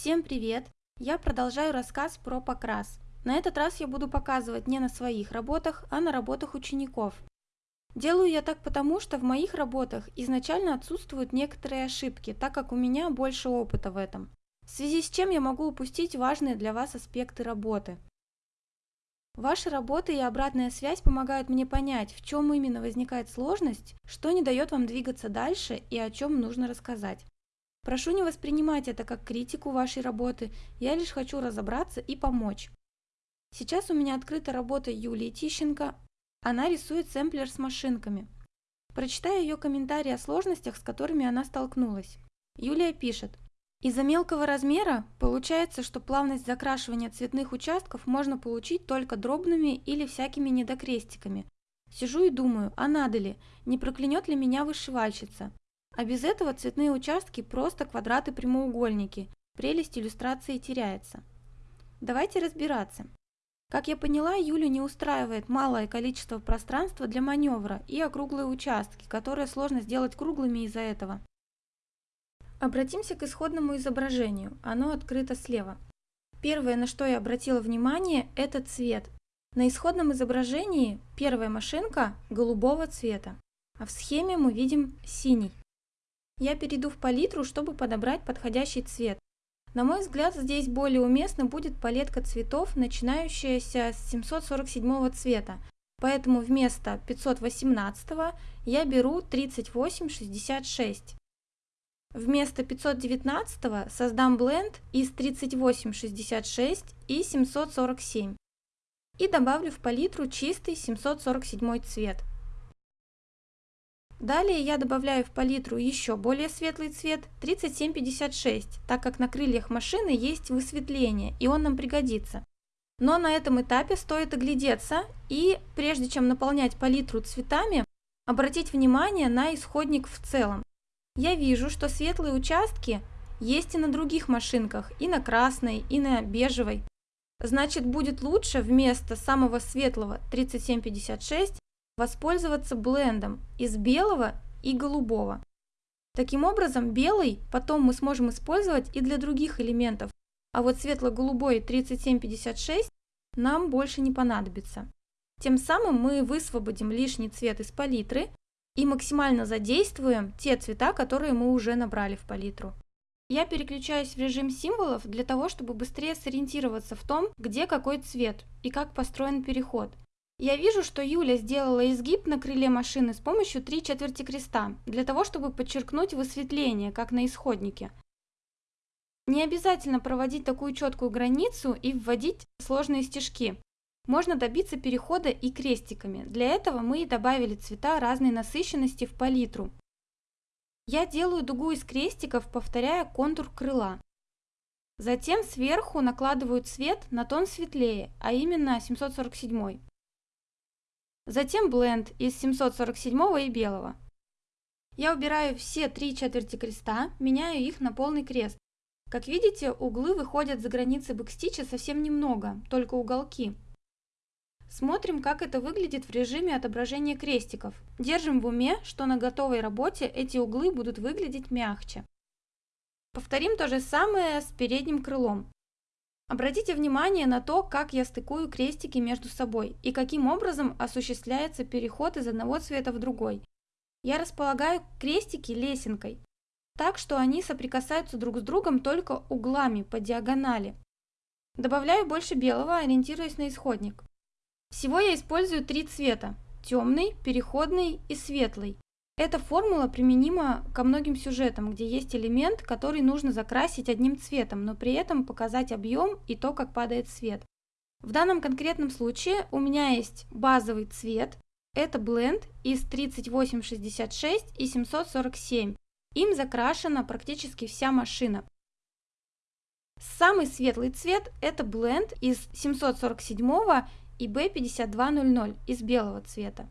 Всем привет! Я продолжаю рассказ про покрас. На этот раз я буду показывать не на своих работах, а на работах учеников. Делаю я так потому, что в моих работах изначально отсутствуют некоторые ошибки, так как у меня больше опыта в этом. В связи с чем я могу упустить важные для вас аспекты работы. Ваши работы и обратная связь помогают мне понять, в чем именно возникает сложность, что не дает вам двигаться дальше и о чем нужно рассказать. Прошу не воспринимать это как критику вашей работы, я лишь хочу разобраться и помочь. Сейчас у меня открыта работа Юлии Тищенко, она рисует сэмплер с машинками. Прочитаю ее комментарии о сложностях, с которыми она столкнулась. Юлия пишет, из-за мелкого размера получается, что плавность закрашивания цветных участков можно получить только дробными или всякими недокрестиками. Сижу и думаю, а надо ли, не проклянет ли меня вышивальщица. А без этого цветные участки просто квадраты-прямоугольники, прелесть иллюстрации теряется. Давайте разбираться. Как я поняла, Юлю не устраивает малое количество пространства для маневра и округлые участки, которые сложно сделать круглыми из-за этого. Обратимся к исходному изображению, оно открыто слева. Первое, на что я обратила внимание, это цвет. На исходном изображении первая машинка голубого цвета, а в схеме мы видим синий. Я перейду в палитру, чтобы подобрать подходящий цвет. На мой взгляд, здесь более уместно будет палетка цветов, начинающаяся с 747 цвета, поэтому вместо 518 я беру 3866. Вместо 519 создам бленд из 3866 и 747 и добавлю в палитру чистый 747 цвет. Далее я добавляю в палитру еще более светлый цвет 3756, так как на крыльях машины есть высветление и он нам пригодится. Но на этом этапе стоит оглядеться и, прежде чем наполнять палитру цветами, обратить внимание на исходник в целом. Я вижу, что светлые участки есть и на других машинках, и на красной, и на бежевой. Значит, будет лучше вместо самого светлого 3756 воспользоваться блендом из белого и голубого. Таким образом, белый потом мы сможем использовать и для других элементов, а вот светло-голубой 3756 нам больше не понадобится. Тем самым мы высвободим лишний цвет из палитры и максимально задействуем те цвета, которые мы уже набрали в палитру. Я переключаюсь в режим символов для того, чтобы быстрее сориентироваться в том, где какой цвет и как построен переход. Я вижу, что Юля сделала изгиб на крыле машины с помощью три четверти креста, для того, чтобы подчеркнуть высветление, как на исходнике. Не обязательно проводить такую четкую границу и вводить сложные стежки. Можно добиться перехода и крестиками. Для этого мы и добавили цвета разной насыщенности в палитру. Я делаю дугу из крестиков, повторяя контур крыла. Затем сверху накладываю цвет на тон светлее, а именно 747. Затем бленд из 747 и белого. Я убираю все три четверти креста, меняю их на полный крест. Как видите, углы выходят за границы бэкстича совсем немного, только уголки. Смотрим, как это выглядит в режиме отображения крестиков. Держим в уме, что на готовой работе эти углы будут выглядеть мягче. Повторим то же самое с передним крылом. Обратите внимание на то, как я стыкую крестики между собой и каким образом осуществляется переход из одного цвета в другой. Я располагаю крестики лесенкой, так что они соприкасаются друг с другом только углами по диагонали. Добавляю больше белого, ориентируясь на исходник. Всего я использую три цвета – темный, переходный и светлый. Эта формула применима ко многим сюжетам, где есть элемент, который нужно закрасить одним цветом, но при этом показать объем и то, как падает свет. В данном конкретном случае у меня есть базовый цвет, это бленд из 3866 и 747. Им закрашена практически вся машина. Самый светлый цвет это бленд из 747 и B5200 из белого цвета.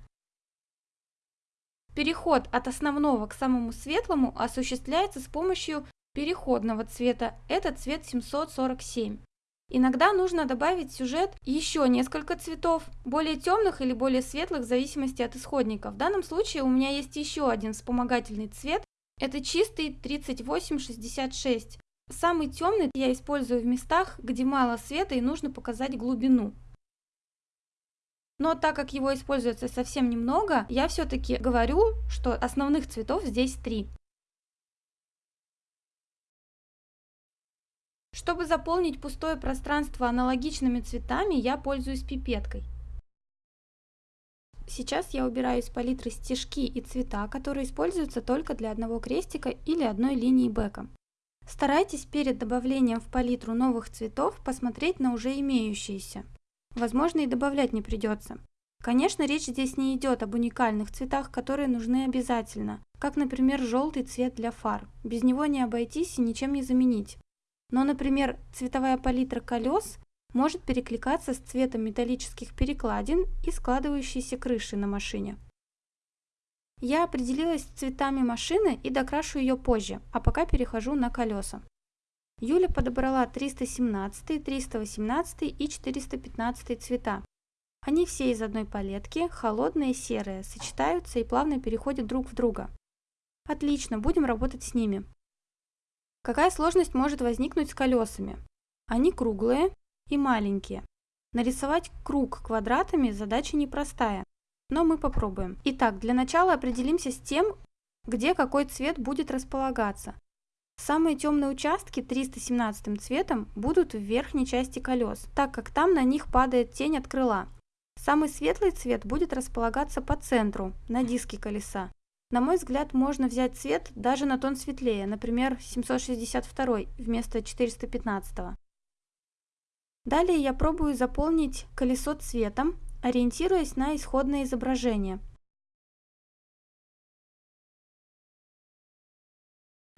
Переход от основного к самому светлому осуществляется с помощью переходного цвета, это цвет 747. Иногда нужно добавить в сюжет еще несколько цветов, более темных или более светлых в зависимости от исходника. В данном случае у меня есть еще один вспомогательный цвет, это чистый 3866. Самый темный я использую в местах, где мало света и нужно показать глубину. Но так как его используется совсем немного, я все-таки говорю, что основных цветов здесь три. Чтобы заполнить пустое пространство аналогичными цветами, я пользуюсь пипеткой. Сейчас я убираю из палитры стежки и цвета, которые используются только для одного крестика или одной линии бэка. Старайтесь перед добавлением в палитру новых цветов посмотреть на уже имеющиеся. Возможно и добавлять не придется. Конечно, речь здесь не идет об уникальных цветах, которые нужны обязательно, как, например, желтый цвет для фар. Без него не обойтись и ничем не заменить. Но, например, цветовая палитра колес может перекликаться с цветом металлических перекладин и складывающейся крыши на машине. Я определилась с цветами машины и докрашу ее позже, а пока перехожу на колеса. Юля подобрала 317, 318 и 415 цвета. Они все из одной палетки, холодные, серые, сочетаются и плавно переходят друг в друга. Отлично, будем работать с ними. Какая сложность может возникнуть с колесами? Они круглые, и маленькие. Нарисовать круг квадратами задача непростая, но мы попробуем. Итак, для начала определимся с тем, где какой цвет будет располагаться. Самые темные участки 317 цветом будут в верхней части колес, так как там на них падает тень от крыла. Самый светлый цвет будет располагаться по центру, на диске колеса. На мой взгляд, можно взять цвет даже на тон светлее, например, 762 вместо 415. Далее я пробую заполнить колесо цветом, ориентируясь на исходное изображение.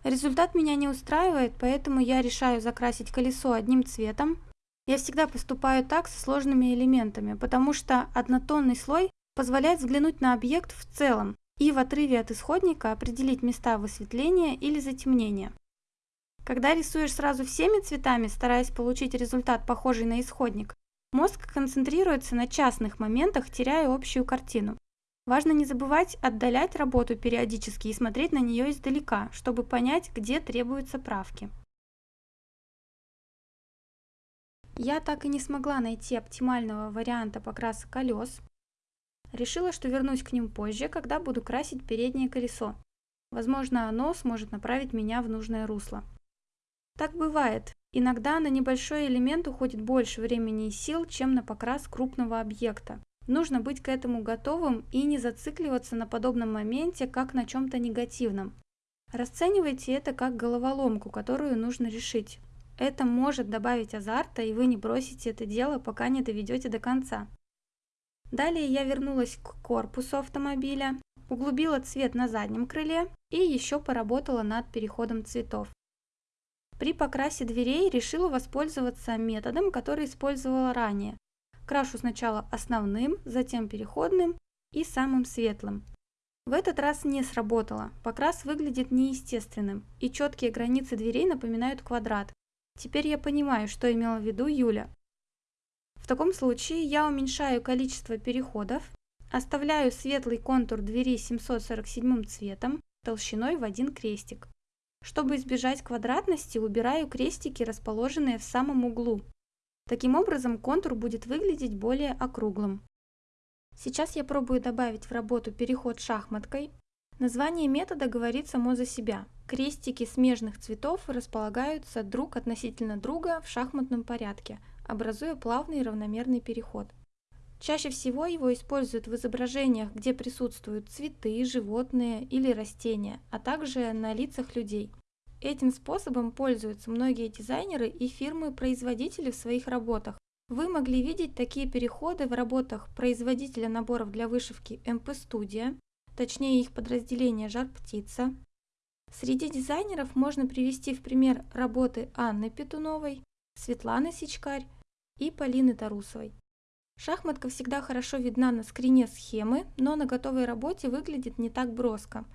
Результат меня не устраивает, поэтому я решаю закрасить колесо одним цветом. Я всегда поступаю так со сложными элементами, потому что однотонный слой позволяет взглянуть на объект в целом и в отрыве от исходника определить места высветления или затемнения. Когда рисуешь сразу всеми цветами, стараясь получить результат, похожий на исходник, мозг концентрируется на частных моментах, теряя общую картину. Важно не забывать отдалять работу периодически и смотреть на нее издалека, чтобы понять, где требуются правки. Я так и не смогла найти оптимального варианта покраса колес. Решила, что вернусь к ним позже, когда буду красить переднее колесо. Возможно, оно сможет направить меня в нужное русло. Так бывает. Иногда на небольшой элемент уходит больше времени и сил, чем на покрас крупного объекта. Нужно быть к этому готовым и не зацикливаться на подобном моменте, как на чем-то негативном. Расценивайте это как головоломку, которую нужно решить. Это может добавить азарта, и вы не бросите это дело, пока не доведете до конца. Далее я вернулась к корпусу автомобиля, углубила цвет на заднем крыле и еще поработала над переходом цветов. При покрасе дверей решила воспользоваться методом, который использовала ранее. Крашу сначала основным, затем переходным и самым светлым. В этот раз не сработало, покрас выглядит неестественным, и четкие границы дверей напоминают квадрат. Теперь я понимаю, что имела в виду Юля. В таком случае я уменьшаю количество переходов, оставляю светлый контур двери 747 цветом толщиной в один крестик. Чтобы избежать квадратности, убираю крестики, расположенные в самом углу. Таким образом контур будет выглядеть более округлым. Сейчас я пробую добавить в работу переход шахматкой. Название метода говорит само за себя. Крестики смежных цветов располагаются друг относительно друга в шахматном порядке, образуя плавный равномерный переход. Чаще всего его используют в изображениях, где присутствуют цветы, животные или растения, а также на лицах людей. Этим способом пользуются многие дизайнеры и фирмы-производители в своих работах. Вы могли видеть такие переходы в работах производителя наборов для вышивки MP Studio, точнее их подразделения Жар Птица. Среди дизайнеров можно привести в пример работы Анны Петуновой, Светланы Сичкарь и Полины Тарусовой. Шахматка всегда хорошо видна на скрине схемы, но на готовой работе выглядит не так броско.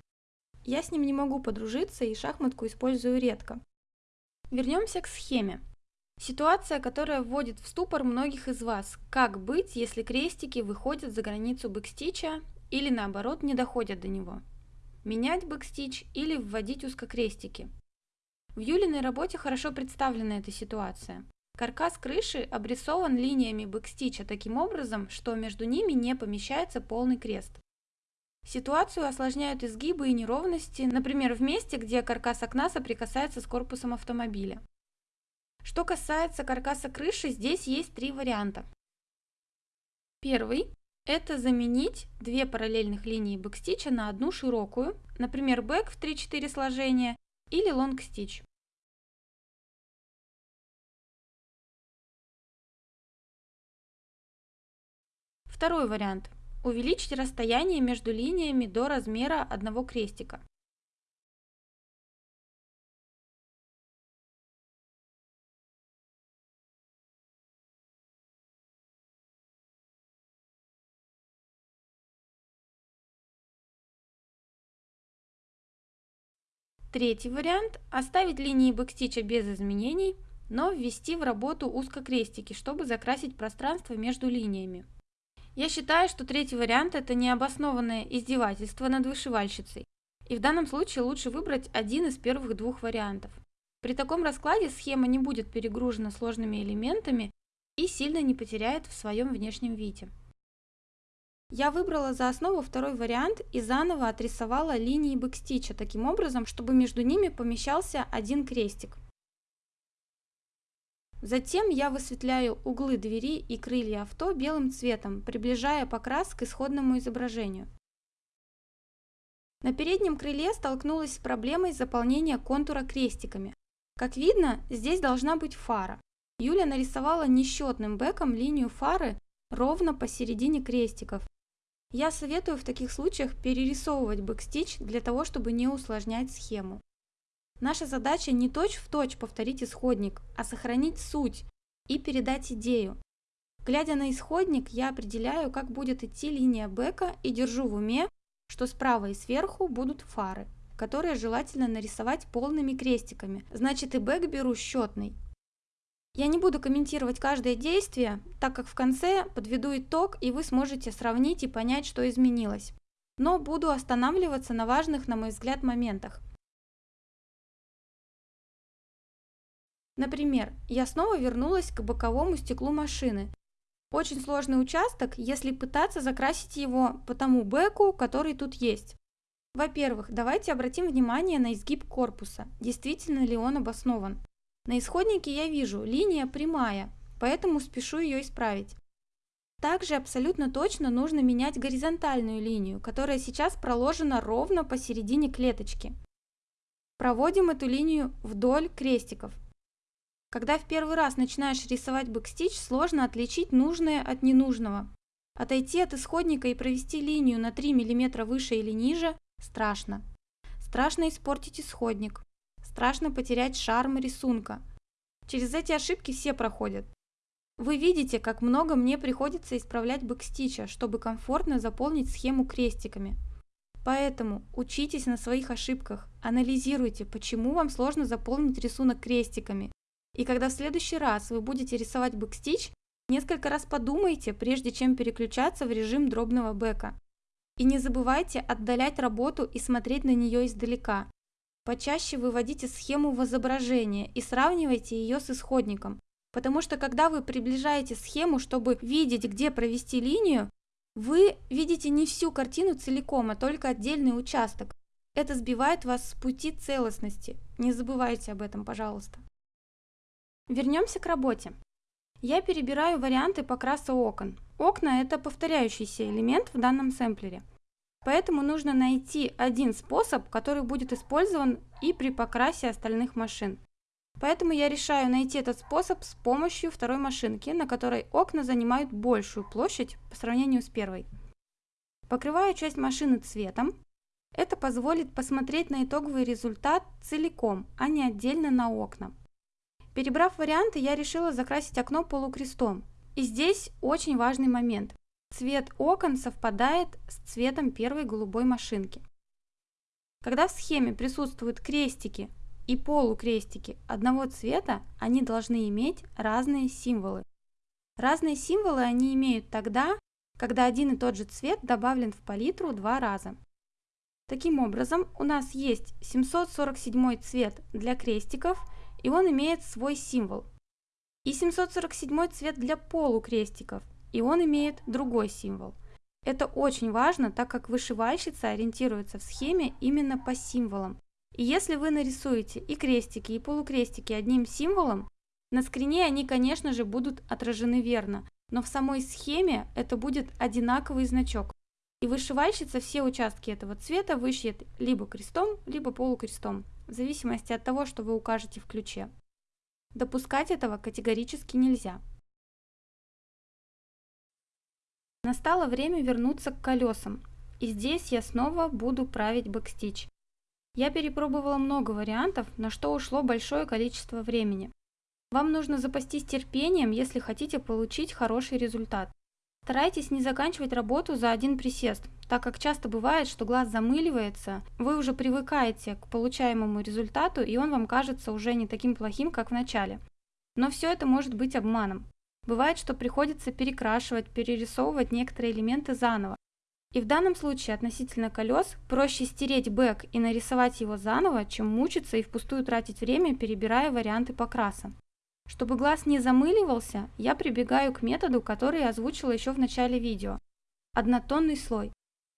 Я с ним не могу подружиться и шахматку использую редко. Вернемся к схеме. Ситуация, которая вводит в ступор многих из вас. Как быть, если крестики выходят за границу backstitch а или наоборот не доходят до него? Менять backstitch или вводить узкокрестики? В Юлиной работе хорошо представлена эта ситуация. Каркас крыши обрисован линиями backstitch а таким образом, что между ними не помещается полный крест. Ситуацию осложняют изгибы и неровности, например, в месте, где каркас окна соприкасается с корпусом автомобиля. Что касается каркаса крыши, здесь есть три варианта. Первый – это заменить две параллельных линии backstitch а на одну широкую, например, back в 3-4 сложения или long stitch. Второй вариант. Увеличить расстояние между линиями до размера одного крестика. Третий вариант – оставить линии бэкстича без изменений, но ввести в работу узкокрестики, чтобы закрасить пространство между линиями. Я считаю, что третий вариант – это необоснованное издевательство над вышивальщицей, и в данном случае лучше выбрать один из первых двух вариантов. При таком раскладе схема не будет перегружена сложными элементами и сильно не потеряет в своем внешнем виде. Я выбрала за основу второй вариант и заново отрисовала линии бэкстича таким образом, чтобы между ними помещался один крестик. Затем я высветляю углы двери и крылья авто белым цветом, приближая покрас к исходному изображению. На переднем крыле столкнулась с проблемой заполнения контура крестиками. Как видно, здесь должна быть фара. Юля нарисовала несчетным бэком линию фары ровно посередине крестиков я советую в таких случаях перерисовывать бэкстич для того, чтобы не усложнять схему. Наша задача не точь-в-точь точь повторить исходник, а сохранить суть и передать идею. Глядя на исходник, я определяю, как будет идти линия бэка и держу в уме, что справа и сверху будут фары, которые желательно нарисовать полными крестиками. Значит и бэк беру счетный, я не буду комментировать каждое действие, так как в конце подведу итог, и вы сможете сравнить и понять, что изменилось. Но буду останавливаться на важных, на мой взгляд, моментах. Например, я снова вернулась к боковому стеклу машины. Очень сложный участок, если пытаться закрасить его по тому бэку, который тут есть. Во-первых, давайте обратим внимание на изгиб корпуса, действительно ли он обоснован. На исходнике я вижу, линия прямая, поэтому спешу ее исправить. Также абсолютно точно нужно менять горизонтальную линию, которая сейчас проложена ровно посередине клеточки. Проводим эту линию вдоль крестиков. Когда в первый раз начинаешь рисовать бэкстич, сложно отличить нужное от ненужного. Отойти от исходника и провести линию на 3 мм выше или ниже – страшно. Страшно испортить исходник. Страшно потерять шарм рисунка. Через эти ошибки все проходят. Вы видите, как много мне приходится исправлять backstitch а, чтобы комфортно заполнить схему крестиками. Поэтому учитесь на своих ошибках, анализируйте, почему вам сложно заполнить рисунок крестиками. И когда в следующий раз вы будете рисовать backstitch, несколько раз подумайте, прежде чем переключаться в режим дробного back а. И не забывайте отдалять работу и смотреть на нее издалека. Почаще выводите схему в изображение и сравнивайте ее с исходником, потому что когда вы приближаете схему, чтобы видеть, где провести линию, вы видите не всю картину целиком, а только отдельный участок. Это сбивает вас с пути целостности. Не забывайте об этом, пожалуйста. Вернемся к работе. Я перебираю варианты покраса окон. Окна – это повторяющийся элемент в данном сэмплере – Поэтому нужно найти один способ, который будет использован и при покрасе остальных машин. Поэтому я решаю найти этот способ с помощью второй машинки, на которой окна занимают большую площадь по сравнению с первой. Покрываю часть машины цветом. Это позволит посмотреть на итоговый результат целиком, а не отдельно на окна. Перебрав варианты, я решила закрасить окно полукрестом. И здесь очень важный момент. Цвет окон совпадает с цветом первой голубой машинки. Когда в схеме присутствуют крестики и полукрестики одного цвета, они должны иметь разные символы. Разные символы они имеют тогда, когда один и тот же цвет добавлен в палитру два раза. Таким образом, у нас есть 747 цвет для крестиков, и он имеет свой символ. И 747 цвет для полукрестиков, и он имеет другой символ. Это очень важно, так как вышивальщица ориентируется в схеме именно по символам. И если вы нарисуете и крестики, и полукрестики одним символом, на скрине они, конечно же, будут отражены верно, но в самой схеме это будет одинаковый значок. И вышивальщица все участки этого цвета вышьет либо крестом, либо полукрестом, в зависимости от того, что вы укажете в ключе. Допускать этого категорически нельзя. Настало время вернуться к колесам, и здесь я снова буду править бэкстич. Я перепробовала много вариантов, на что ушло большое количество времени. Вам нужно запастись терпением, если хотите получить хороший результат. Старайтесь не заканчивать работу за один присест, так как часто бывает, что глаз замыливается, вы уже привыкаете к получаемому результату, и он вам кажется уже не таким плохим, как в начале. Но все это может быть обманом. Бывает, что приходится перекрашивать, перерисовывать некоторые элементы заново. И в данном случае относительно колес проще стереть бэк и нарисовать его заново, чем мучиться и впустую тратить время, перебирая варианты покраса. Чтобы глаз не замыливался, я прибегаю к методу, который я озвучила еще в начале видео. Однотонный слой.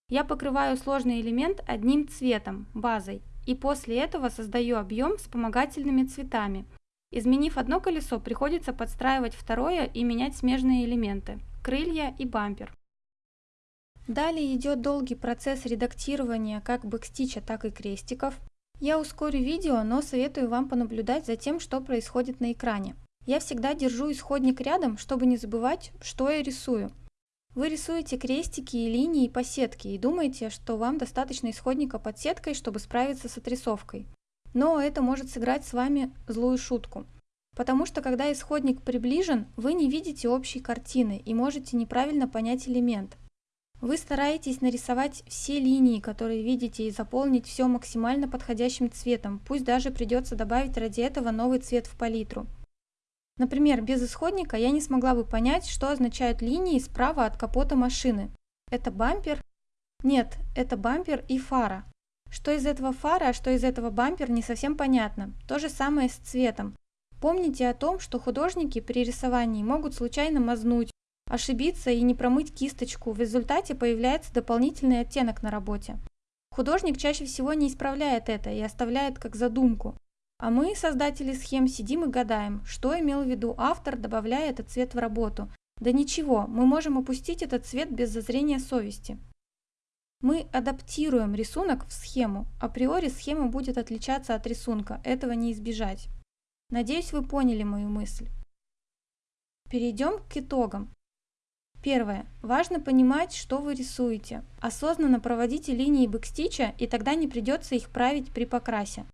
Я покрываю сложный элемент одним цветом, базой, и после этого создаю объем вспомогательными цветами. Изменив одно колесо, приходится подстраивать второе и менять смежные элементы – крылья и бампер. Далее идет долгий процесс редактирования как бэкстича, так и крестиков. Я ускорю видео, но советую вам понаблюдать за тем, что происходит на экране. Я всегда держу исходник рядом, чтобы не забывать, что я рисую. Вы рисуете крестики и линии по сетке и думаете, что вам достаточно исходника под сеткой, чтобы справиться с отрисовкой. Но это может сыграть с вами злую шутку. Потому что когда исходник приближен, вы не видите общей картины и можете неправильно понять элемент. Вы стараетесь нарисовать все линии, которые видите, и заполнить все максимально подходящим цветом, пусть даже придется добавить ради этого новый цвет в палитру. Например, без исходника я не смогла бы понять, что означают линии справа от капота машины. Это бампер? Нет, это бампер и фара. Что из этого фара, а что из этого бампер не совсем понятно. То же самое с цветом. Помните о том, что художники при рисовании могут случайно мазнуть, ошибиться и не промыть кисточку, в результате появляется дополнительный оттенок на работе. Художник чаще всего не исправляет это и оставляет как задумку. А мы, создатели схем, сидим и гадаем, что имел в виду автор, добавляя этот цвет в работу. Да ничего, мы можем опустить этот цвет без зазрения совести. Мы адаптируем рисунок в схему. Априори схема будет отличаться от рисунка, этого не избежать. Надеюсь, вы поняли мою мысль. Перейдем к итогам. Первое. Важно понимать, что вы рисуете. Осознанно проводите линии бэкстича, и тогда не придется их править при покрасе.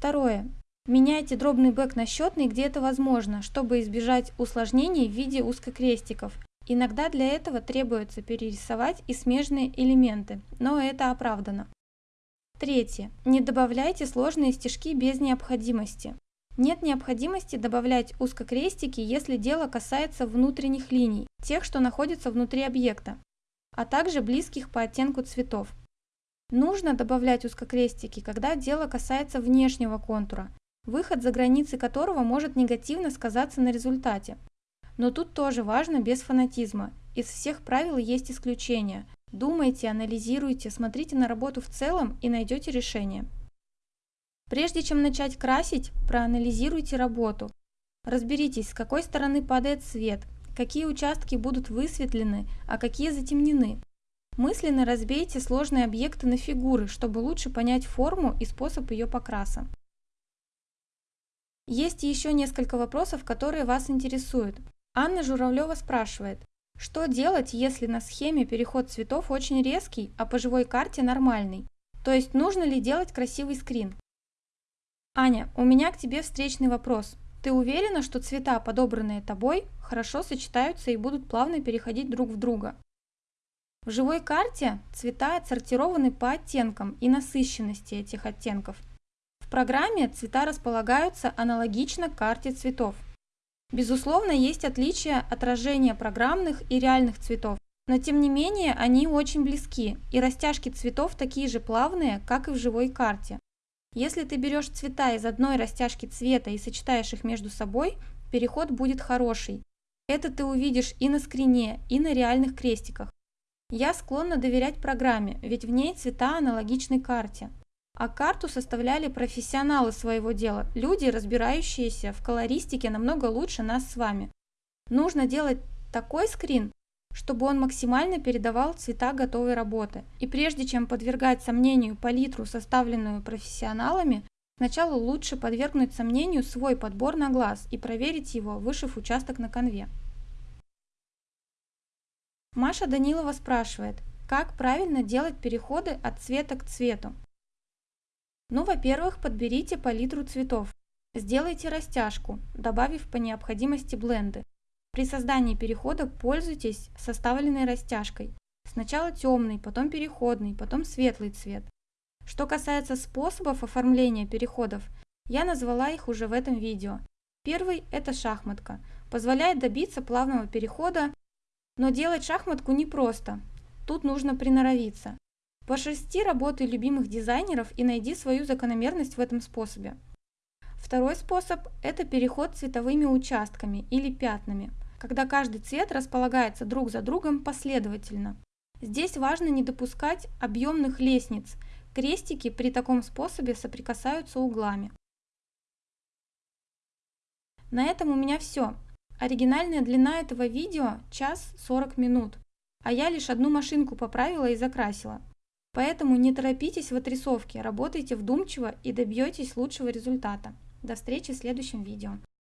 Второе. Меняйте дробный бэк на счетный, где это возможно, чтобы избежать усложнений в виде узкокрестиков. Иногда для этого требуется перерисовать и смежные элементы, но это оправдано. Третье. Не добавляйте сложные стежки без необходимости. Нет необходимости добавлять узкокрестики, если дело касается внутренних линий, тех, что находятся внутри объекта, а также близких по оттенку цветов. Нужно добавлять узкокрестики, когда дело касается внешнего контура, выход за границы которого может негативно сказаться на результате. Но тут тоже важно без фанатизма. Из всех правил есть исключения, Думайте, анализируйте, смотрите на работу в целом и найдете решение. Прежде чем начать красить, проанализируйте работу. Разберитесь, с какой стороны падает свет, какие участки будут высветлены, а какие затемнены. Мысленно разбейте сложные объекты на фигуры, чтобы лучше понять форму и способ ее покраса. Есть еще несколько вопросов, которые вас интересуют. Анна Журавлева спрашивает, что делать, если на схеме переход цветов очень резкий, а по живой карте нормальный? То есть нужно ли делать красивый скрин? Аня, у меня к тебе встречный вопрос. Ты уверена, что цвета, подобранные тобой, хорошо сочетаются и будут плавно переходить друг в друга? В живой карте цвета отсортированы по оттенкам и насыщенности этих оттенков. В программе цвета располагаются аналогично карте цветов. Безусловно, есть отличия отражения программных и реальных цветов, но тем не менее они очень близки, и растяжки цветов такие же плавные, как и в живой карте. Если ты берешь цвета из одной растяжки цвета и сочетаешь их между собой, переход будет хороший. Это ты увидишь и на скрине, и на реальных крестиках. Я склонна доверять программе, ведь в ней цвета аналогичны карте. А карту составляли профессионалы своего дела, люди, разбирающиеся в колористике намного лучше нас с вами. Нужно делать такой скрин, чтобы он максимально передавал цвета готовой работы. И прежде чем подвергать сомнению палитру, составленную профессионалами, сначала лучше подвергнуть сомнению свой подбор на глаз и проверить его, вышив участок на конве. Маша Данилова спрашивает, как правильно делать переходы от цвета к цвету. Ну, во-первых, подберите палитру цветов. Сделайте растяжку, добавив по необходимости бленды. При создании перехода пользуйтесь составленной растяжкой. Сначала темный, потом переходный, потом светлый цвет. Что касается способов оформления переходов, я назвала их уже в этом видео. Первый – это шахматка. Позволяет добиться плавного перехода, но делать шахматку непросто. Тут нужно приноровиться. Пошерсти работы любимых дизайнеров и найди свою закономерность в этом способе. Второй способ – это переход цветовыми участками или пятнами, когда каждый цвет располагается друг за другом последовательно. Здесь важно не допускать объемных лестниц, крестики при таком способе соприкасаются углами. На этом у меня все. Оригинальная длина этого видео – час 40 минут, а я лишь одну машинку поправила и закрасила. Поэтому не торопитесь в отрисовке, работайте вдумчиво и добьетесь лучшего результата. До встречи в следующем видео.